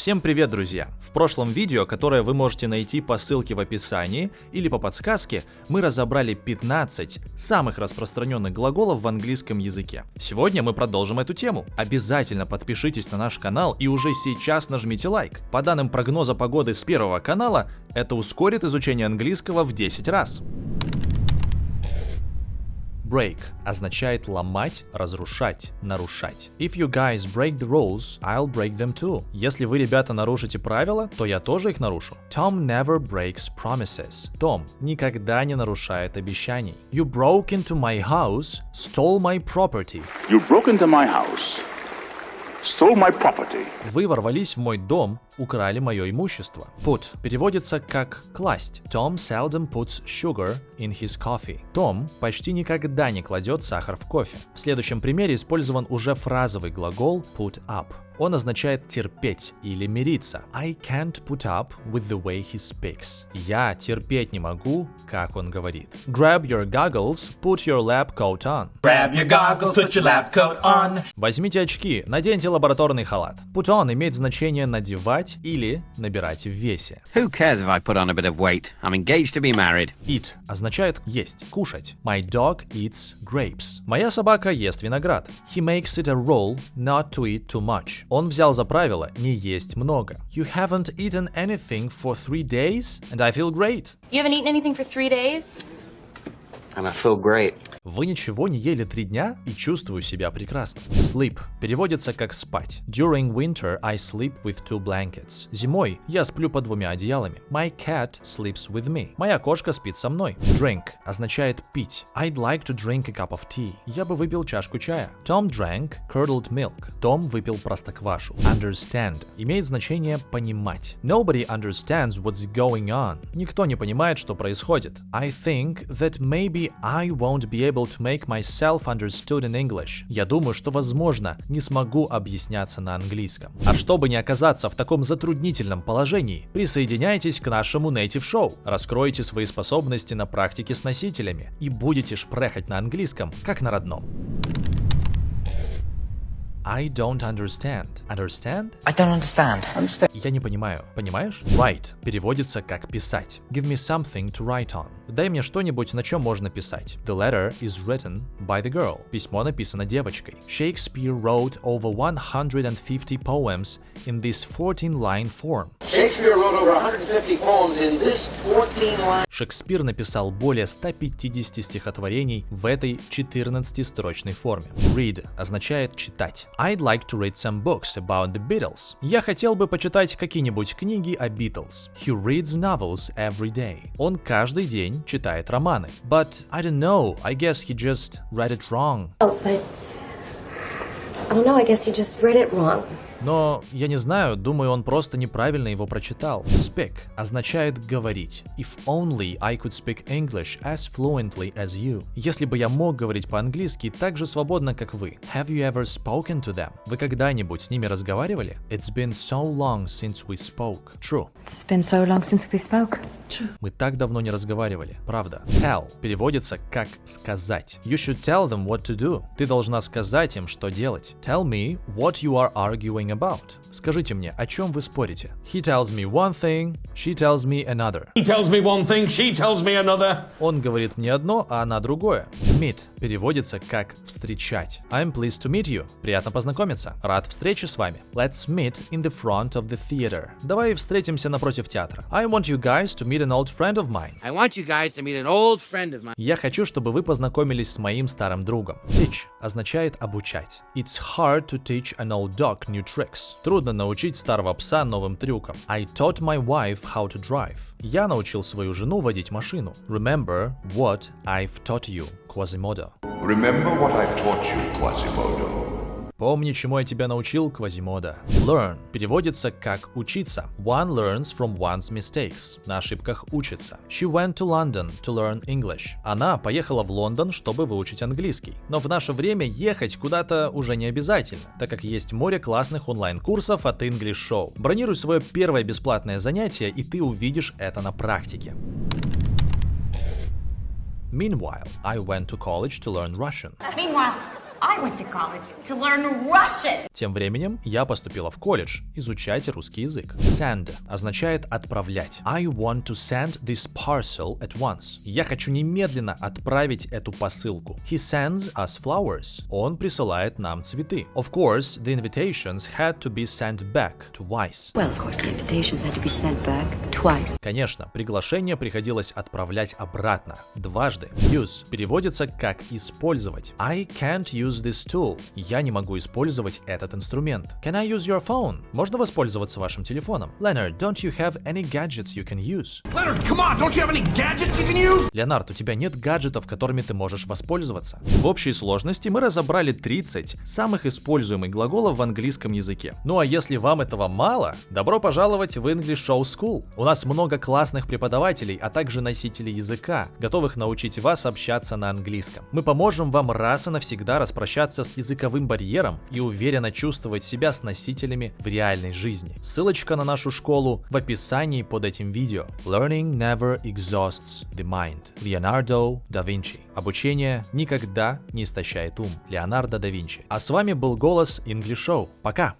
Всем привет, друзья! В прошлом видео, которое вы можете найти по ссылке в описании или по подсказке, мы разобрали 15 самых распространенных глаголов в английском языке. Сегодня мы продолжим эту тему. Обязательно подпишитесь на наш канал и уже сейчас нажмите лайк. По данным прогноза погоды с первого канала, это ускорит изучение английского в 10 раз. Break означает ломать, разрушать, нарушать. If you guys break the rules, I'll break them too. Если вы, ребята, нарушите правила, то я тоже их нарушу. Tom never breaks promises. Том никогда не нарушает обещаний. You broke into my house, stole my property. You broke into my house, Вы ворвались в мой дом, украли мое имущество. Put переводится как класть. Tom seldom puts sugar in his coffee. Том почти никогда не кладет сахар в кофе. В следующем примере использован уже фразовый глагол put up. Он означает терпеть или мириться. I can't put up with the way he speaks. Я терпеть не могу, как он говорит. Grab your goggles, put your lab coat on. Grab your goggles, put your lab coat on. Возьмите очки, наденьте лабораторный халат. Put on имеет значение надевать или набирать в весе. Who cares if I put on a bit of weight? I'm engaged to be married. Eat означает есть, кушать. My dog eats grapes. Моя собака ест виноград. He makes it a rule not to eat too much. Он взял за правило не есть много. You haven't eaten anything for three days, and I feel great. You haven't eaten anything for three days? Вы ничего не ели три дня и чувствую себя прекрасно. Sleep переводится как спать. During winter I sleep with two blankets. Зимой я сплю под двумя одеялами. My cat sleeps with me. Моя кошка спит со мной. Drink означает пить. I'd like to drink a cup of tea. Я бы выпил чашку чая. Tom drank curdled milk. Том выпил простоквашу. Understand имеет значение понимать. Nobody understands what's going on. Никто не понимает, что происходит. I think that maybe I won't be able to make myself understood in English. Я думаю, что, возможно, не смогу объясняться на английском. А чтобы не оказаться в таком затруднительном положении, присоединяйтесь к нашему Native Show, раскройте свои способности на практике с носителями и будете шпрехать на английском, как на родном. I don't understand. Understand? I don't understand. Я не понимаю. Понимаешь? Write переводится как писать. Give me something to write on. Дай мне что-нибудь, на чем можно писать. The letter is written by the girl. Письмо написано девочкой. Shakespeare wrote over 150 poems in this 14-line form. Shakespeare wrote over 150 poems in this 14-line. Шекспир написал более 150 стихотворений в этой 14-строчной форме. Read означает читать. I'd like to read some books about the Beatles. Я хотел бы почитать какие-нибудь книги о Beatles. He reads novels every day. Он каждый день читает романы. But I don't know, I guess he just read it wrong. Oh, but I don't know. I guess he just read it wrong. Но я не знаю, думаю, он просто неправильно его прочитал. Speak означает говорить. If only I could speak English as fluently as you. Если бы я мог говорить по-английски так же свободно, как вы. Have you ever spoken to them? Вы когда-нибудь с ними разговаривали? It's been so long since we spoke. True. It's been so long since we spoke. Мы так давно не разговаривали. Правда. Tell переводится как сказать. You should tell them what to do. Ты должна сказать им, что делать. Tell me what you are arguing about. Скажите мне, о чем вы спорите? He tells me one thing, she tells me another. He tells me one thing, she tells me another. Он говорит мне одно, а она другое. Meet переводится как встречать. I'm pleased to meet you. Приятно познакомиться. Рад встрече с вами. Let's meet in the front of the theater. Давай встретимся напротив театра. I want you guys to meet an old friend of mine. I want you guys to meet an old friend of mine. Я хочу, чтобы вы познакомились с моим старым другом. Teach означает обучать. It's hard to teach an old dog new tricks. Трудно научить старого пса новым трюкам. I taught my wife how to drive. Я научил свою жену водить машину. Remember what I've taught you, Quasimodo. Remember what I've taught you, Quasimodo. Помни, чему я тебя научил, Квазимода. Learn переводится как учиться. One learns from one's mistakes. На ошибках учится. She went to London to learn English. Она поехала в Лондон, чтобы выучить английский. Но в наше время ехать куда-то уже не обязательно, так как есть море классных онлайн-курсов от English Show. Бронируй свое первое бесплатное занятие, и ты увидишь это на практике. Meanwhile, I went to college to learn Russian. Meanwhile, I went to college to learn Russian. Тем временем я поступила в колледж изучать русский язык. Send означает отправлять. I want to send this parcel at once. Я хочу немедленно отправить эту посылку. He sends us flowers. Он присылает нам цветы. Of course, the invitations had to be sent back twice. Well, of course, the invitations had to be sent back twice. Конечно, приглашение приходилось отправлять обратно, дважды. Use переводится как использовать. I can't use this tool. Я не могу использовать этот инструмент. Can I use your phone? Можно воспользоваться вашим телефоном. Leonard, don't you have any gadgets you can use? Leonard, come on, don't you have any gadgets you can use? Леонард, у тебя нет гаджетов, которыми ты можешь воспользоваться. В общей сложности мы разобрали 30 самых используемых глаголов в английском языке. Ну а если вам этого мало, добро пожаловать в English Show School. У нас много классных преподавателей, а также носителей языка, готовых научить вас общаться на английском. Мы поможем вам раз и навсегда распрощаться с языковым барьером и уверенно чувствовать себя с носителями в реальной жизни. Ссылочка на нашу школу в описании под этим видео. Learning never exhausts the mind. Леонардо да Винчи. Обучение никогда не истощает ум. Леонардо да Винчи. А с вами был голос English Show. Пока!